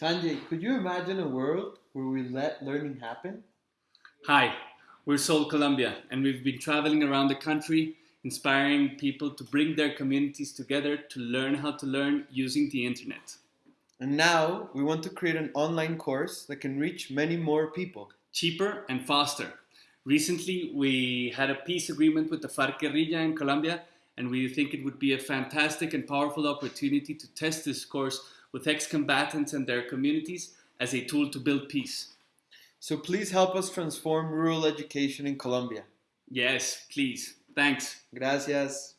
Sanjay, could you imagine a world where we let learning happen? Hi, we're SOLE Colombia, and we've been traveling around the country inspiring people to bring their communities together to learn how to learn using the internet. And now we want to create an online course that can reach many more people. Cheaper and faster. Recently, we had a peace agreement with the FARC guerrilla in Colombia, and we think it would be a fantastic and powerful opportunity to test this course with ex-combatants and their communities as a tool to build peace. So please help us transform rural education in Colombia. Yes, please. Thanks. Gracias.